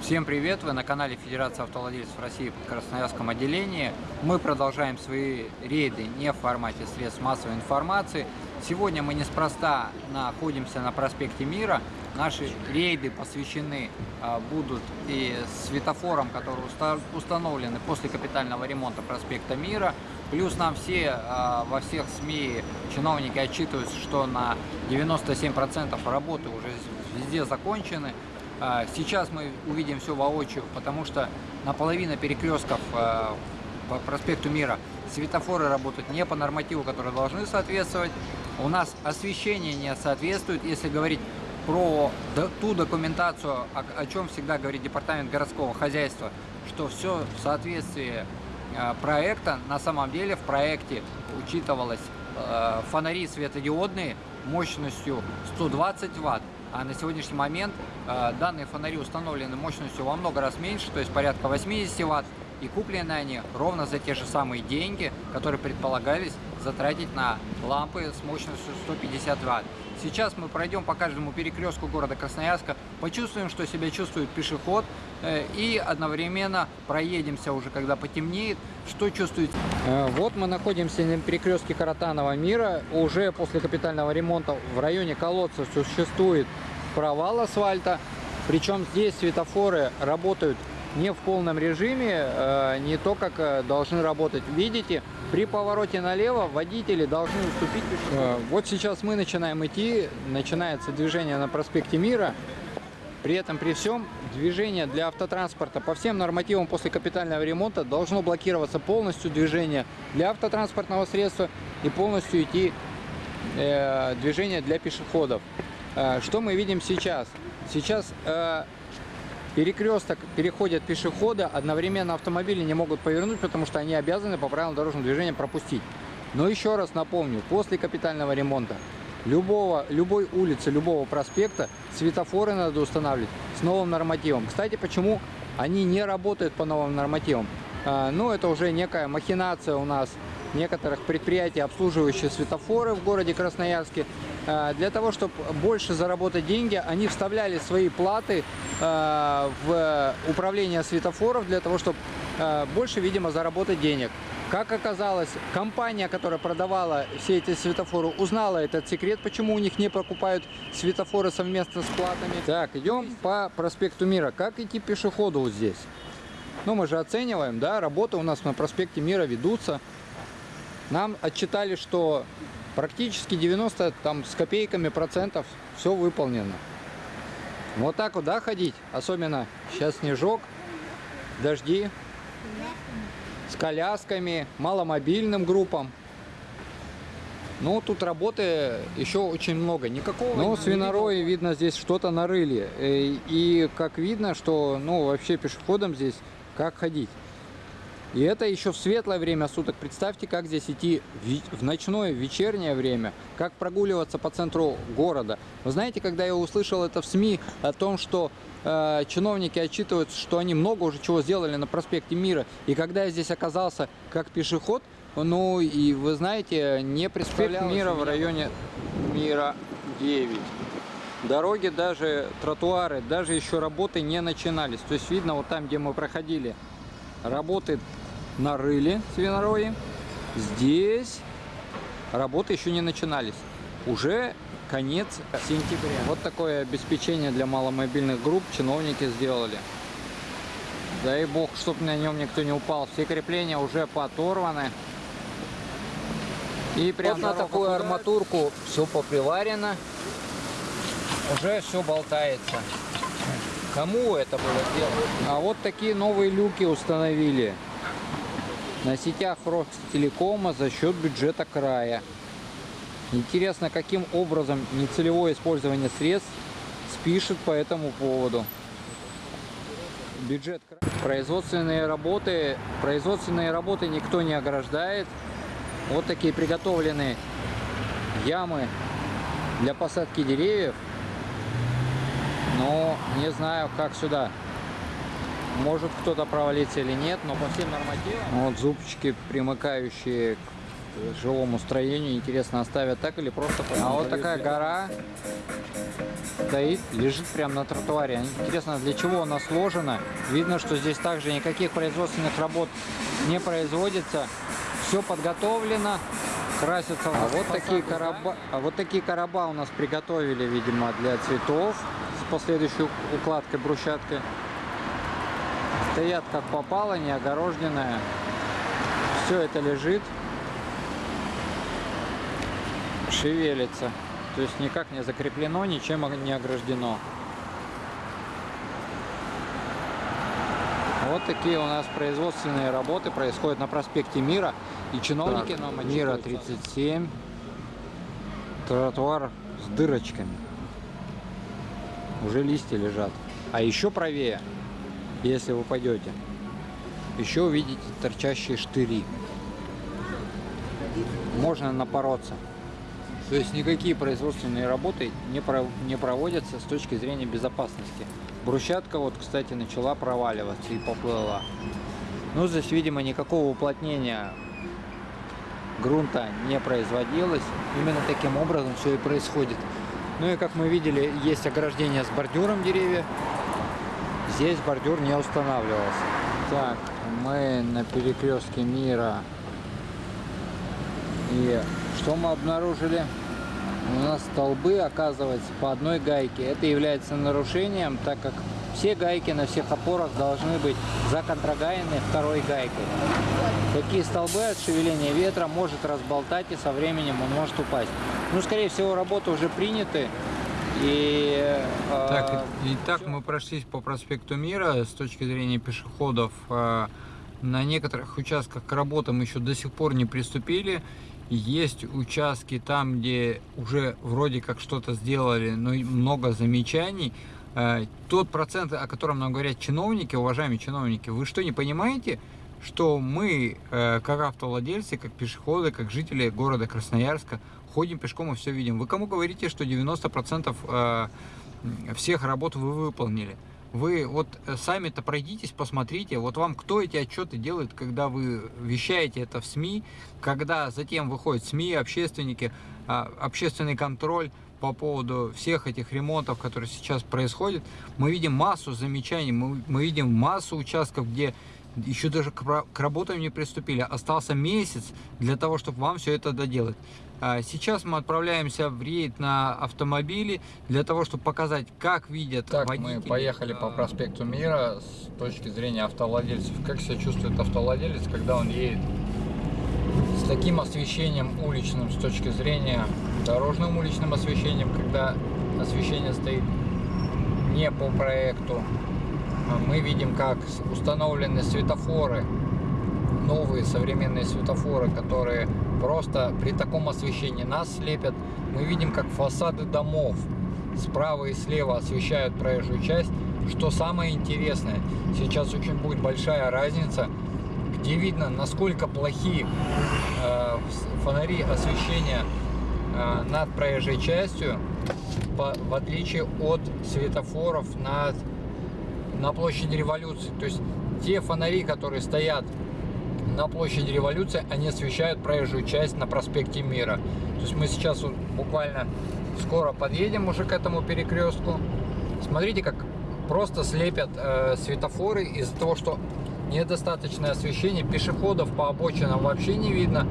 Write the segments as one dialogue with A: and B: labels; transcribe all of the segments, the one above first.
A: Всем привет! Вы на канале Федерации автовладельцев России в Красноярском отделении. Мы продолжаем свои рейды не в формате средств массовой информации. Сегодня мы неспроста находимся на проспекте Мира. Наши рейды посвящены а, будут и светофорам, которые установлены после капитального ремонта проспекта Мира. Плюс нам все а, во всех СМИ чиновники отчитываются, что на 97% работы уже везде закончены. А, сейчас мы увидим все воочию, потому что наполовину перекрестков а, по проспекту Мира светофоры работают не по нормативу, которые должны соответствовать. У нас освещение не соответствует. Если говорить про ту документацию, о, чем всегда говорит департамент городского хозяйства, что все в соответствии а, проекта, на самом деле в проекте учитывалось фонари светодиодные мощностью 120 ватт а на сегодняшний момент э, данные фонари установлены мощностью во много раз меньше, то есть порядка 80 ватт, и куплены они ровно за те же самые деньги, которые предполагались затратить на лампы с мощностью 150 ватт. Сейчас мы пройдем по каждому перекрестку города Красноярска, почувствуем, что себя чувствует пешеход, э, и одновременно проедемся уже, когда потемнеет, что чувствует. Э, вот мы находимся на перекрестке Каратанова мира. Уже после капитального ремонта в районе колодца существует провал асфальта. Причем здесь светофоры работают не в полном режиме, э, не то, как э, должны работать. Видите, при повороте налево водители должны уступить пешеходу. Вот сейчас мы начинаем идти, начинается движение на проспекте Мира. При этом, при всем, движение для автотранспорта по всем нормативам после капитального ремонта должно блокироваться полностью движение для автотранспортного средства и полностью идти э, движение для пешеходов. Э, что мы видим сейчас? Сейчас э, перекресток переходят пешеходы, одновременно автомобили не могут повернуть, потому что они обязаны по правилам дорожного движения пропустить. Но еще раз напомню, после капитального ремонта любого, любой улицы, любого проспекта светофоры надо устанавливать с новым нормативом. Кстати, почему они не работают по новым нормативам? А, ну, это уже некая махинация у нас некоторых предприятий, обслуживающих светофоры в городе Красноярске. А, для того, чтобы больше заработать деньги, они вставляли свои платы а, в управление светофоров для того, чтобы больше, видимо, заработать денег. Как оказалось, компания, которая продавала все эти светофоры, узнала этот секрет, почему у них не покупают светофоры совместно с платами. Так, идем по проспекту Мира. Как идти пешеходу вот здесь? Ну, мы же оцениваем, да, работы у нас на проспекте Мира ведутся. Нам отчитали, что практически 90 там с копейками процентов все выполнено. Вот так вот, да, ходить? Особенно сейчас снежок, дожди с колясками, маломобильным группам. Ну, тут работы еще очень много. Никакого... Ну, свинорои, видно, здесь что-то нарыли. Э, и как видно, что, ну, вообще пешеходам здесь как ходить. И это еще в светлое время суток. Представьте, как здесь идти в ночное, в вечернее время, как прогуливаться по центру города. Вы знаете, когда я услышал это в СМИ о том, что э, чиновники отчитываются, что они много уже чего сделали на проспекте Мира, и когда я здесь оказался как пешеход, ну и вы знаете, не представлял Мира в районе Мира 9. Дороги, даже тротуары, даже еще работы не начинались. То есть видно, вот там, где мы проходили, работы нарыли свинорои. Здесь работы еще не начинались. Уже конец сентября. Вот такое обеспечение для маломобильных групп чиновники сделали. Дай бог, чтобы на нем никто не упал. Все крепления уже поторваны. И прямо вот на такую арматурку все поприварено. Уже все болтается. Кому это было сделано? А вот такие новые люки установили на сетях Ростелекома за счет бюджета края. Интересно, каким образом нецелевое использование средств спишет по этому поводу. Бюджет производственные работы, производственные работы никто не ограждает. Вот такие приготовленные ямы для посадки деревьев. Но не знаю, как сюда. Может кто-то провалится или нет, но по всем нормативам. Вот зубчики, примыкающие к жилому строению. Интересно, оставят так или просто... А вот такая гора стоит, лежит прямо на тротуаре. Интересно, для чего она сложена. Видно, что здесь также никаких производственных работ не производится. Все подготовлено, красится. А вот такие короба, а вот такие короба у нас приготовили, видимо, для цветов с последующей укладкой брусчаткой. Стоят как попало, не огороженная. Все это лежит, шевелится. То есть никак не закреплено, ничем не ограждено. Вот такие у нас производственные работы происходят на проспекте Мира. И чиновники так, нам Мира 37. Тротуар с дырочками. Уже листья лежат. А еще правее, если вы пойдете, еще увидите торчащие штыри. Можно напороться. То есть никакие производственные работы не, про, не проводятся с точки зрения безопасности. Брусчатка вот, кстати, начала проваливаться и поплыла. Ну, здесь, видимо, никакого уплотнения грунта не производилось. Именно таким образом все и происходит. Ну и как мы видели, есть ограждение с бордюром деревья. Здесь бордюр не устанавливался. Так, мы на перекрестке мира. И что мы обнаружили? У нас столбы, оказывается, по одной гайке. Это является нарушением, так как все гайки на всех опорах должны быть законтрагаяны второй гайкой. Такие столбы от шевеления ветра может разболтать и со временем он может упасть. Ну, скорее всего, работы уже приняты. И,
B: э, так, итак, мы прошлись по проспекту Мира с точки зрения пешеходов. Э, на некоторых участках к работам еще до сих пор не приступили. Есть участки там, где уже вроде как что-то сделали, но много замечаний. Э, тот процент, о котором нам говорят чиновники, уважаемые чиновники, вы что, не понимаете, что мы, как автовладельцы, как пешеходы, как жители города Красноярска, ходим пешком и все видим. Вы кому говорите, что 90% э, всех работ вы выполнили? Вы вот сами-то пройдитесь, посмотрите, вот вам кто эти отчеты делает, когда вы вещаете это в СМИ, когда затем выходят СМИ, общественники, общественный контроль, по поводу всех этих ремонтов, которые сейчас происходят, мы видим массу замечаний, мы, мы видим массу участков, где еще даже к, к работам не приступили. Остался месяц для того, чтобы вам все это доделать. А сейчас мы отправляемся в рейд на автомобиле для того, чтобы показать, как видят
A: так, водители. мы поехали по проспекту Мира с точки зрения автовладельцев. Как себя чувствует автовладелец, когда он едет с таким освещением уличным с точки зрения дорожным уличным освещением, когда освещение стоит не по проекту. А мы видим, как установлены светофоры, новые современные светофоры, которые просто при таком освещении нас слепят. Мы видим, как фасады домов справа и слева освещают проезжую часть. Что самое интересное, сейчас очень будет большая разница, где видно, насколько плохие э, фонари освещения Э, над проезжей частью, в отличие от светофоров над, на площади революции. То есть те фонари, которые стоят на площади революции, они освещают проезжую часть на проспекте Мира. То есть мы сейчас вот буквально скоро подъедем уже к этому перекрестку. Смотрите, как просто слепят э, светофоры из-за того, что недостаточное освещение. Пешеходов по обочинам вообще не видно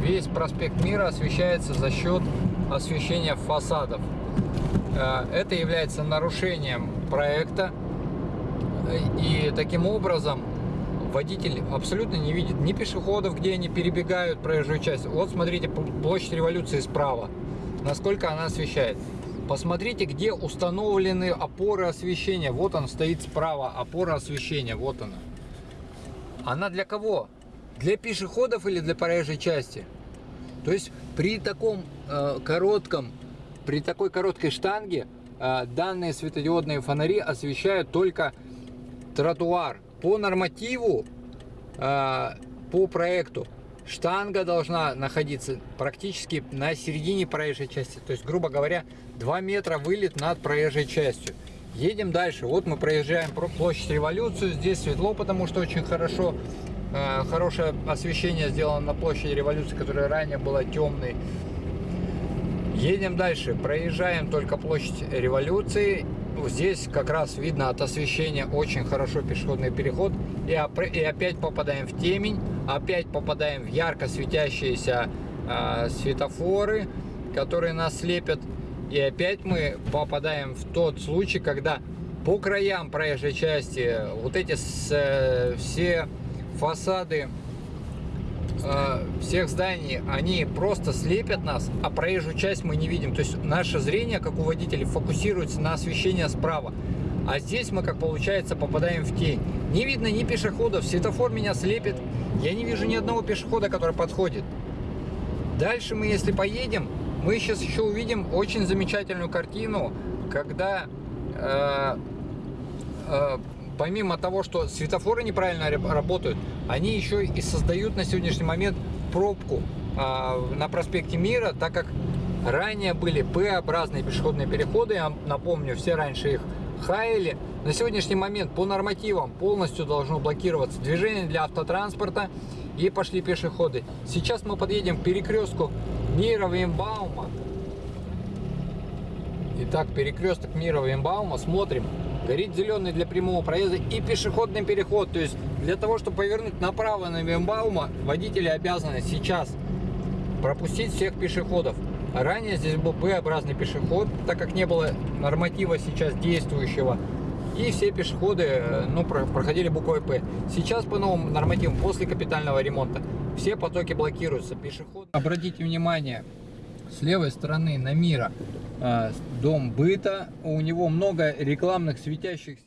A: весь проспект Мира освещается за счет освещения фасадов. Э, это является нарушением проекта, и таким образом водитель абсолютно не видит ни пешеходов, где они перебегают проезжую часть. Вот смотрите, площадь революции справа, насколько она освещает. Посмотрите, где установлены опоры освещения. Вот он стоит справа, опора освещения, вот она. Она для кого? Для пешеходов или для проезжей части? То есть при таком э, коротком, при такой короткой штанге э, данные светодиодные фонари освещают только тротуар. По нормативу, э, по проекту, штанга должна находиться практически на середине проезжей части. То есть, грубо говоря, 2 метра вылет над проезжей частью. Едем дальше. Вот мы проезжаем площадь революцию. Здесь светло, потому что очень хорошо э, хорошее освещение сделано на площади революции, которая ранее была темной. Едем дальше, проезжаем только площадь революции. Здесь как раз видно от освещения очень хорошо пешеходный переход. И, и опять попадаем в темень, опять попадаем в ярко светящиеся э, светофоры, которые нас слепят. И опять мы попадаем в тот случай, когда по краям проезжей части вот эти с- э, все фасады э, всех зданий, они просто слепят нас, а проезжую часть мы не видим. То есть наше зрение, как у водителей, фокусируется на освещение справа. А здесь мы, как получается, попадаем в тень. Не видно ни пешеходов, светофор меня слепит. Я не вижу ни одного пешехода, который подходит. Дальше мы, если поедем, мы сейчас еще увидим очень замечательную картину, когда э, э, помимо того, что светофоры неправильно работают, они еще и создают на сегодняшний момент пробку э, на проспекте Мира, так как ранее были П-образные пешеходные переходы, я напомню, все раньше их хаяли. На сегодняшний момент по нормативам полностью должно блокироваться движение для автотранспорта и пошли пешеходы. Сейчас мы подъедем к перекрестку Мира Вейнбаума. Итак, перекресток Мира Вейнбаума. Смотрим. Горит зеленый для прямого проезда и пешеходный переход. То есть для того, чтобы повернуть направо на Вейнбаума, водители обязаны сейчас пропустить всех пешеходов. Ранее здесь был П-образный пешеход, так как не было норматива сейчас действующего. И все пешеходы ну, про- проходили буквой П. Сейчас по новым нормативам, после капитального ремонта, все потоки блокируются. Пешеход... Обратите внимание, с левой стороны на Мира дом быта. У него много рекламных светящихся